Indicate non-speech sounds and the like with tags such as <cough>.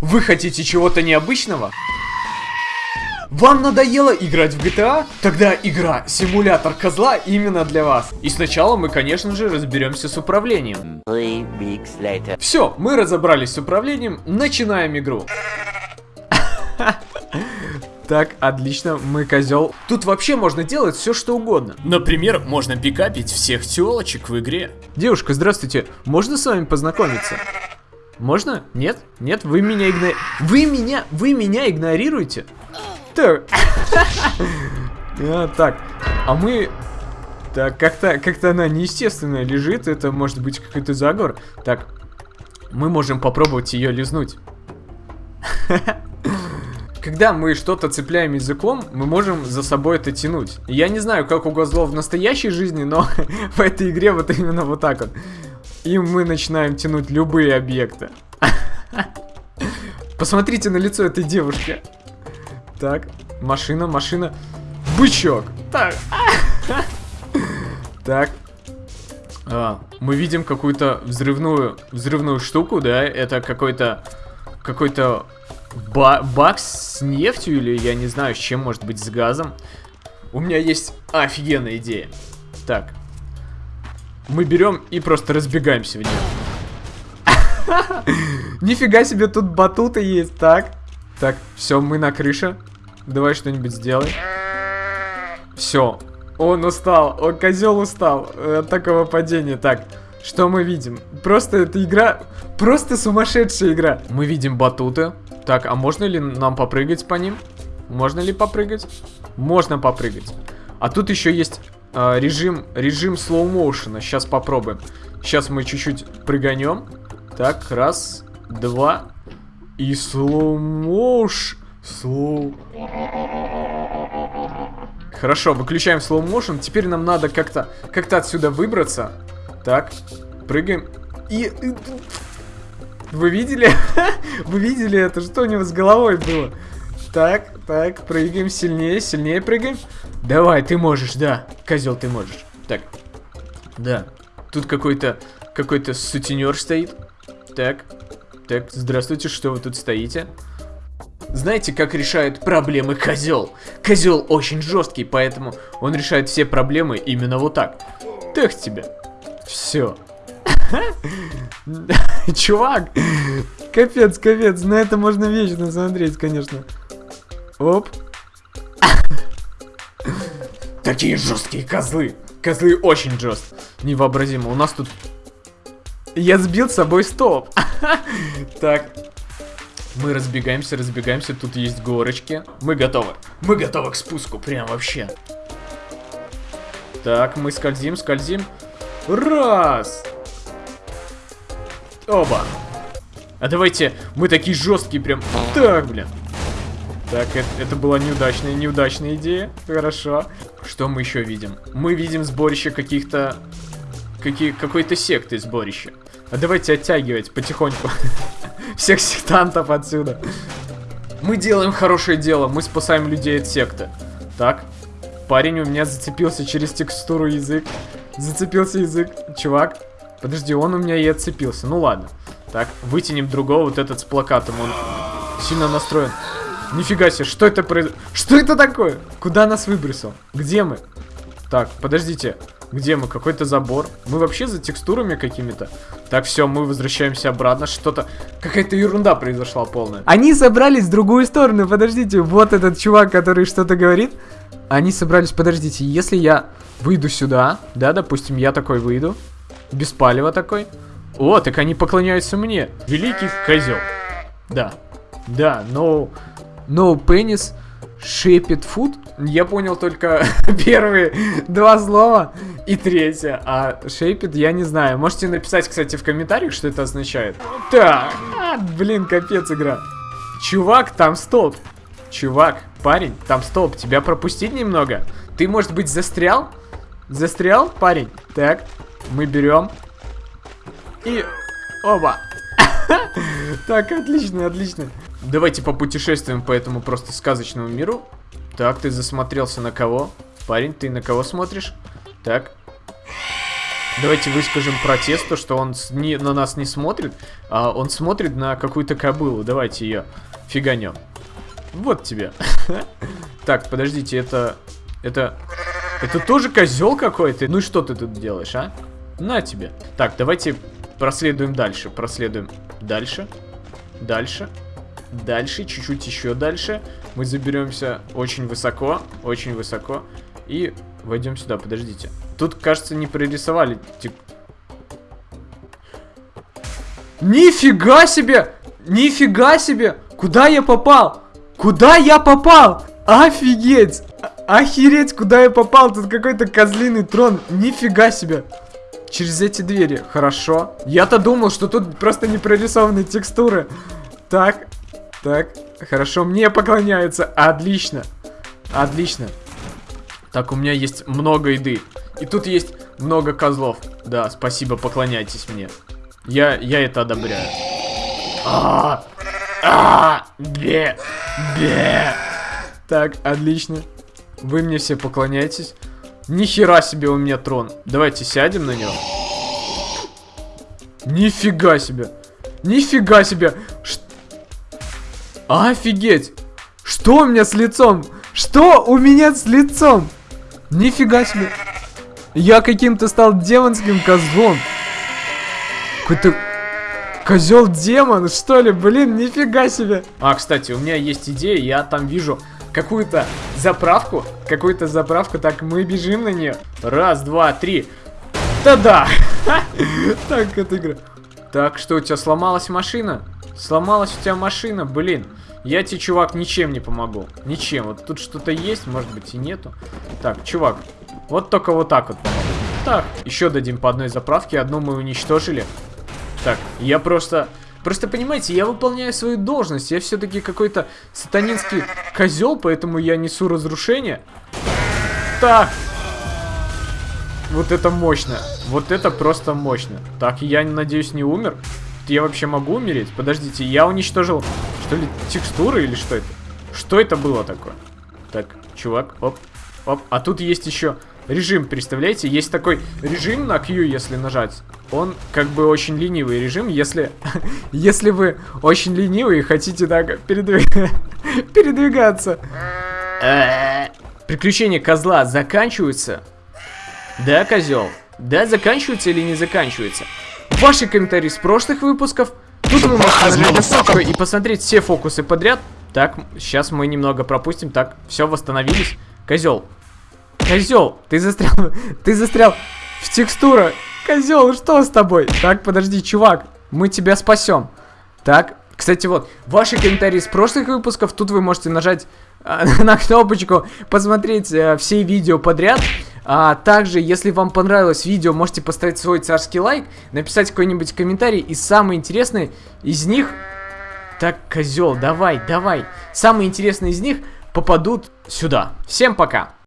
Вы хотите чего-то необычного? Вам надоело играть в GTA? Тогда игра «Симулятор козла» именно для вас. И сначала мы, конечно же, разберемся с управлением. Все, мы разобрались с управлением, начинаем игру. Так, отлично, мы козел. Тут вообще можно делать все, что угодно. Например, можно пикапить всех телочек в игре. Девушка, здравствуйте, можно с вами познакомиться? Можно? Нет? Нет? Вы меня игно... Вы меня... Вы меня игнорируете? Так. А, так. А мы... Так, как-то как, -то, она неестественно лежит. Это может быть какой-то заговор. Так. Мы можем попробовать ее лизнуть. Когда мы что-то цепляем языком, мы можем за собой это тянуть. Я не знаю, как у козлов в настоящей жизни, но <laughs> в этой игре вот именно вот так вот. И мы начинаем тянуть любые объекты. <laughs> Посмотрите на лицо этой девушки. Так, машина, машина. Бычок. Так. <laughs> Так. А, мы видим какую-то взрывную, взрывную штуку, да? Это какой-то, какой-то ба бакс с нефтью или я не знаю, с чем, может быть, с газом. У меня есть офигенная идея. Так. Мы берем и просто разбегаемся в нее. <laughs> Нифига себе, тут батуты есть. Так. Так, все, мы на крыше. Давай что-нибудь сделай. Все. Он устал. Он козел устал от такого падения. Так, что мы видим? Просто эта игра... Просто сумасшедшая игра. Мы видим батуты. Так, а можно ли нам попрыгать по ним? Можно ли попрыгать? Можно попрыгать. А тут еще есть э, режим, режим слоу-моушена. Сейчас попробуем. Сейчас мы чуть-чуть прыганем. Так, раз, два. И слоу-моушен. Слоу... Хорошо, выключаем motion. Теперь нам надо как-то как-то отсюда выбраться. Так, прыгаем. И... Вы видели? <laughs> Вы видели это? Что у него с головой было? Так, так, прыгаем сильнее, сильнее прыгаем. Давай, ты можешь, да. Козел, ты можешь. Так, да. Тут какой-то какой-то сутенер стоит. Так, так, здравствуйте, что вы тут стоите? Знаете, как решает проблемы козел? Козел очень жесткий, поэтому он решает все проблемы именно вот так. Так тебе. Все. <laughs> Чувак, капец, капец, на это можно вечно смотреть, конечно. Оп. Такие жесткие козлы. Козлы очень жесткие. Невообразимо. У нас тут... Я сбил с собой стоп. <laughs> Так, мы разбегаемся, разбегаемся. Тут есть горочки. Мы готовы. Мы готовы к спуску. Прям вообще. Так, мы скользим, скользим. Раз. Оба. А давайте, мы такие жесткие прям. Так, блин. Так, это, это была неудачная, неудачная идея. Хорошо. Что мы еще видим? Мы видим сборище каких-то... Какие, какой-то секты сборище. А давайте оттягивать потихоньку. <laughs> всех сектантов отсюда. Мы делаем хорошее дело, мы спасаем людей от секты. Так, парень у меня зацепился через текстуру язык. Зацепился язык. Чувак, подожди, он у меня и отцепился. Ну ладно. Так, вытянем другого, вот этот с плакатом, он сильно настроен. Нифига себе, что это произошло? Что это такое? Куда нас выбросил? Где мы? Так, подождите. Где мы? Какой-то забор. Мы вообще за текстурами какими-то. Так, все, мы возвращаемся обратно. Что-то... Какая-то ерунда произошла полная. Они собрались в другую сторону. Подождите, вот этот чувак, который что-то говорит. Они собрались... Подождите, если я выйду сюда, да, допустим, я такой выйду. Без палева такой. О, так они поклоняются мне. Великий козел. Да. Да, но... No, penis Shape food? Я понял только <laughs> первые два слова и третье. А shape я не знаю. Можете написать, кстати, в комментариях, что это означает. Так, а, блин, капец игра. Чувак, там стоп. Чувак, парень, там стоп. Тебя пропустить немного? Ты, может быть, застрял? Застрял, парень? Так, мы берем. И... Оба. <laughs> Так, отлично, отлично. Давайте попутешествуем по этому просто сказочному миру. Так, ты засмотрелся на кого? Парень, ты на кого смотришь? Так. Давайте выскажем протест, то, что он не, на нас не смотрит, а он смотрит на какую-то кобылу. Давайте ее фиганем. Вот тебе. <laughs> Так, подождите, это... Это... Это тоже козел какой-то? Ну что ты тут делаешь, а? На тебе. Так, давайте проследуем дальше. Проследуем дальше. Дальше. Дальше, чуть-чуть еще дальше. Мы заберемся очень высоко. Очень высоко. И войдем сюда, подождите. Тут, кажется, не прорисовали. тип- Нифига себе! Нифига себе! Куда я попал? Куда я попал? Офигеть! А- Охереть, куда я попал? Тут какой-то козлиный трон. Нифига себе! Через эти двери. Хорошо. Я-то думал, что тут просто не прорисованы текстуры. Так, так. Хорошо, мне поклоняются. Отлично. Отлично. Так, у меня есть много еды. И тут есть много козлов. Да, спасибо, поклоняйтесь мне. Я, я это одобряю. А, а, бе, бе. Так, отлично. Вы мне все поклоняетесь. Ни хера себе у меня трон. Давайте сядем на него. Нифига себе. Нифига себе. Ш- Офигеть. Что у меня с лицом? Что у меня с лицом? Нифига себе. Я каким-то стал демонским козлом. Какой-то козел демон, что ли? Блин, нифига себе. А, кстати, у меня есть идея, я там вижу какую-то заправку. Какую-то заправку. Так, мы бежим на нее. Раз, два, три. Да-да. <laughs> Так, это игра. Так, что, у тебя сломалась машина? Сломалась у тебя машина, блин. Я тебе, чувак, ничем не помогу. Ничем. Вот тут что-то есть, может быть, и нету. Так, чувак, вот только вот так вот. Так, еще дадим по одной заправке. Одну мы уничтожили. Так, я просто... Просто понимаете, я выполняю свою должность. Я все-таки какой-то сатанинский козел, поэтому я несу разрушение. Так. Вот это мощно. Вот это просто мощно. Так, я, надеюсь, не умер. Я вообще могу умереть? Подождите, я уничтожил, что ли, текстуры или что это? Что это было такое? Так, чувак, оп, оп. А тут есть еще режим, представляете? Есть такой режим на Q, если нажать. Он как бы очень ленивый режим, если, <laughs> если вы очень ленивый и хотите так передвиг- <laughs> передвигаться. Приключения козла заканчиваются? Да, козел? Да, заканчиваются или не заканчиваются? Ваши комментарии с прошлых выпусков. Тут вы можете нажать на ссылку и посмотреть все фокусы подряд. Так, сейчас мы немного пропустим. Так, все, восстановились. Козел. Козел, ты застрял. Ты застрял в текстура. Козел, что с тобой? Так, подожди, чувак. Мы тебя спасем. Так, кстати, вот, ваши комментарии с прошлых выпусков, тут вы можете нажать а, <laughs> на кнопочку, посмотреть э, все видео подряд. А также, если вам понравилось видео, можете поставить свой царский лайк, написать какой-нибудь комментарий, и самый интересный из них... Так, козел, давай, давай. Самые интересные из них попадут сюда. Всем пока!